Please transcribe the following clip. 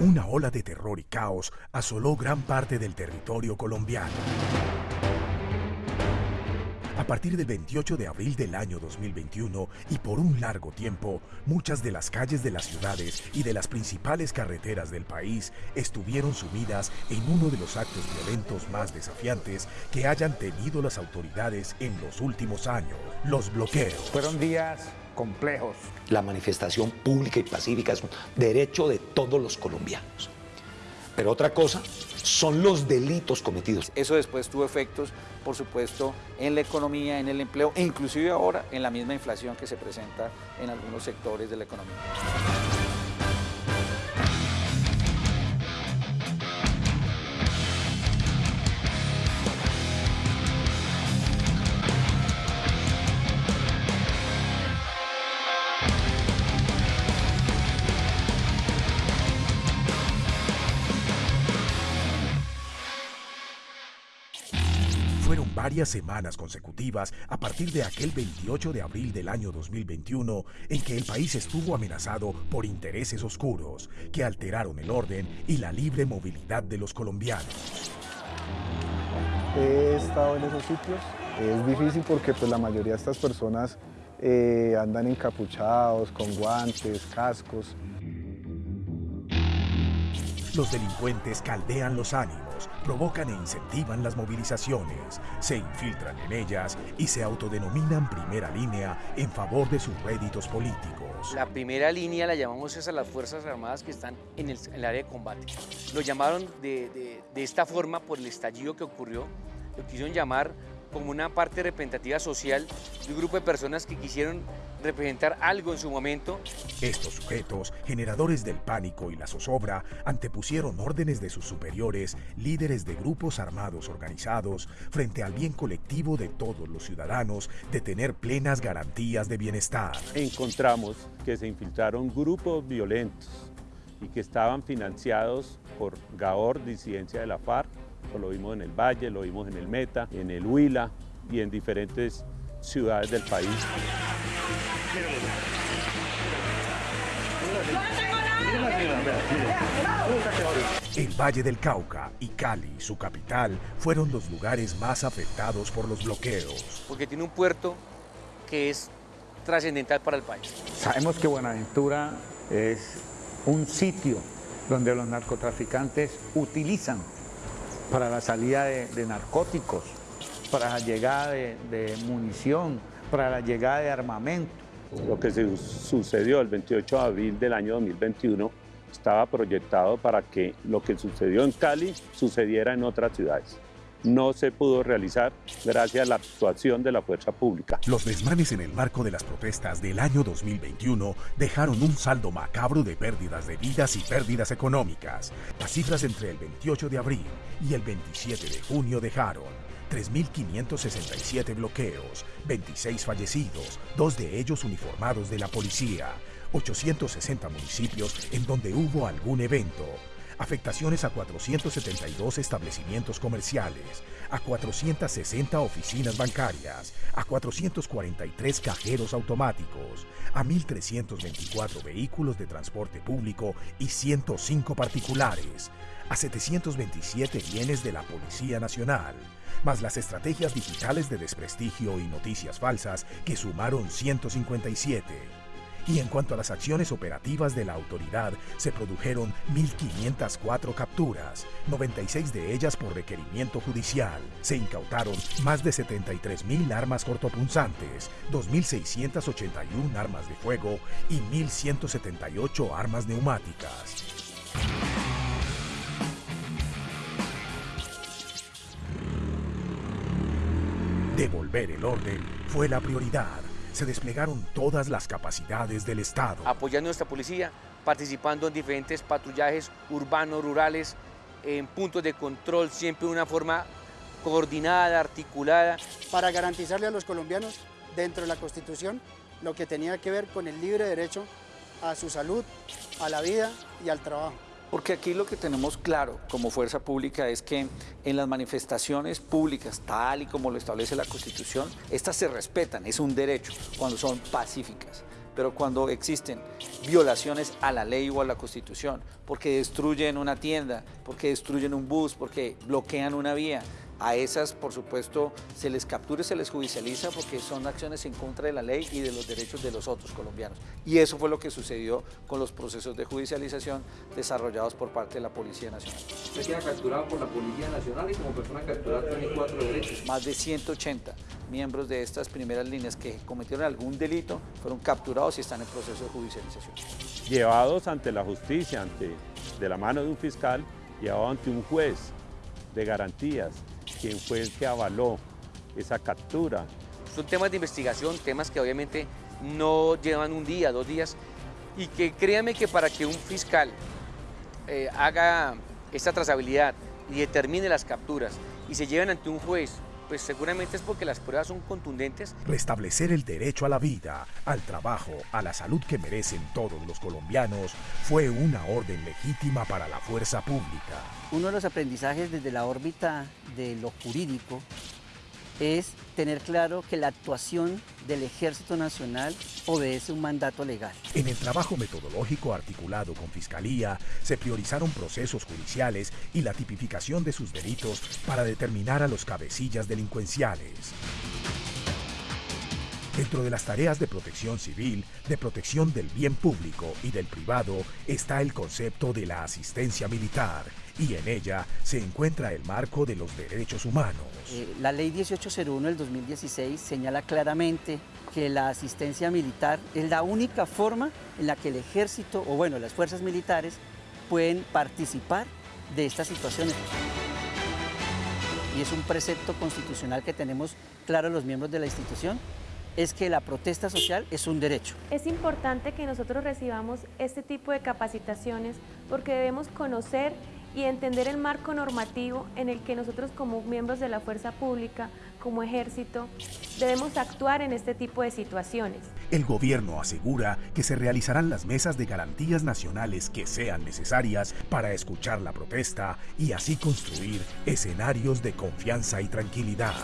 Una ola de terror y caos asoló gran parte del territorio colombiano. A partir del 28 de abril del año 2021 y por un largo tiempo, muchas de las calles de las ciudades y de las principales carreteras del país estuvieron sumidas en uno de los actos violentos más desafiantes que hayan tenido las autoridades en los últimos años, los bloqueos. Fueron días complejos. La manifestación pública y pacífica es un derecho de todos los colombianos. Pero otra cosa son los delitos cometidos. Eso después tuvo efectos, por supuesto, en la economía, en el empleo e inclusive ahora en la misma inflación que se presenta en algunos sectores de la economía. Varias semanas consecutivas a partir de aquel 28 de abril del año 2021 en que el país estuvo amenazado por intereses oscuros que alteraron el orden y la libre movilidad de los colombianos. He estado en esos sitios. Es difícil porque pues, la mayoría de estas personas eh, andan encapuchados, con guantes, cascos. Los delincuentes caldean los ánimos, provocan e incentivan las movilizaciones, se infiltran en ellas y se autodenominan primera línea en favor de sus réditos políticos. La primera línea la llamamos es a las Fuerzas Armadas que están en el, área de combate. Lo llamaron de, de- de esta forma por el estallido que ocurrió. Lo quisieron llamar como una parte representativa social de un grupo de personas que quisieron representar algo en su momento Estos sujetos, generadores del pánico y la zozobra, antepusieron órdenes de sus superiores, líderes de grupos armados organizados, frente al bien colectivo de todos los ciudadanos de tener plenas garantías de bienestar. encontramos que se infiltraron grupos violentos y que estaban financiados por Gaor, disidencia de la FARC, lo vimos en el Valle, lo vimos en el Meta, en el Huila y en diferentes ciudades del país. El Valle del Cauca y Cali, su capital, fueron los lugares más afectados por los bloqueos. porque tiene un puerto que es trascendental para el país. Sabemos que Buenaventura es un sitio donde los narcotraficantes utilizan para la salida de, de narcóticos, para la llegada de, de munición, para la llegada de armamento. Lo que se sucedió el 28 de abril del año 2021 estaba proyectado para que lo que sucedió en Cali sucediera en otras ciudades. No se pudo realizar gracias a la actuación de la fuerza pública. Los desmanes en el marco de las protestas del año 2021 dejaron un saldo macabro de pérdidas de vidas y pérdidas económicas. Las cifras entre el 28 de abril y el 27 de junio dejaron 3.567 bloqueos, 26 fallecidos, dos de ellos uniformados de la policía, 860 municipios en donde hubo algún evento, afectaciones a 472 establecimientos comerciales, a 460 oficinas bancarias, a 443 cajeros automáticos, a 1.324 vehículos de transporte público y 105 particulares, a 727 bienes de la Policía Nacional, más las estrategias digitales de desprestigio y noticias falsas que sumaron 157. Y en cuanto a las acciones operativas de la autoridad, se produjeron 1.504 capturas, 96 de ellas por requerimiento judicial. Se incautaron más de 73.000 armas cortopunzantes, 2.681 armas de fuego y 1.178 armas neumáticas. Devolver el orden fue la prioridad. Se desplegaron todas las capacidades del Estado. apoyando a nuestra policía, participando en diferentes patrullajes urbanos, rurales, en puntos de control, siempre de una forma coordinada, articulada. para garantizarle a los colombianos dentro de la Constitución lo que tenía que ver con el libre derecho a su salud, a la vida y al trabajo. Porque aquí lo que tenemos claro como fuerza pública es que en las manifestaciones públicas, tal y como lo establece la Constitución, estas se respetan, es un derecho cuando son pacíficas. pero cuando existen violaciones a la ley o a la constitución, porque destruyen una tienda, porque destruyen un bus, porque bloquean una vía, a esas, por supuesto, se les captura y se les judicializa porque son acciones en contra de la ley y de los derechos de los otros colombianos. Y eso fue lo que sucedió con los procesos de judicialización desarrollados por parte de la Policía Nacional. Usted queda capturado por la Policía Nacional y como persona capturada tiene cuatro derechos. Más de 180 miembros de estas primeras líneas que cometieron algún delito fueron capturados y están en proceso de judicialización. Llevados ante la justicia, ante, de la mano de un fiscal, llevados ante un juez de garantías, quien fue el que avaló esa captura. Son temas de investigación, temas que obviamente no llevan un día, dos días, y que créanme que para que un fiscal eh, haga esta trazabilidad y determine las capturas y se lleven ante un juez, pues seguramente es porque las pruebas son contundentes. Restablecer el derecho a la vida, al trabajo, a la salud que merecen todos los colombianos fue una orden legítima para la fuerza pública. Uno de los aprendizajes desde la órbita de lo jurídico es tener claro que la actuación del Ejército Nacional obedece un mandato legal. En el trabajo metodológico articulado con Fiscalía, se priorizaron procesos judiciales y la tipificación de sus delitos para determinar a los cabecillas delincuenciales. Dentro de las tareas de protección civil, de protección del bien público y del privado está el concepto de la asistencia militar y en ella se encuentra el marco de los derechos humanos. Eh, la ley 1801 del 2016 señala claramente que la asistencia militar es la única forma en la que el ejército o bueno, las fuerzas militares pueden participar de estas situaciones. Y es un precepto constitucional que tenemos claro los miembros de la institución es que la protesta social es un derecho. Es importante que nosotros recibamos este tipo de capacitaciones porque debemos conocer y entender el marco normativo en el que nosotros como miembros de la fuerza pública, como ejército, debemos actuar en este tipo de situaciones. El gobierno asegura que se realizarán las mesas de garantías nacionales que sean necesarias para escuchar la protesta y así construir escenarios de confianza y tranquilidad.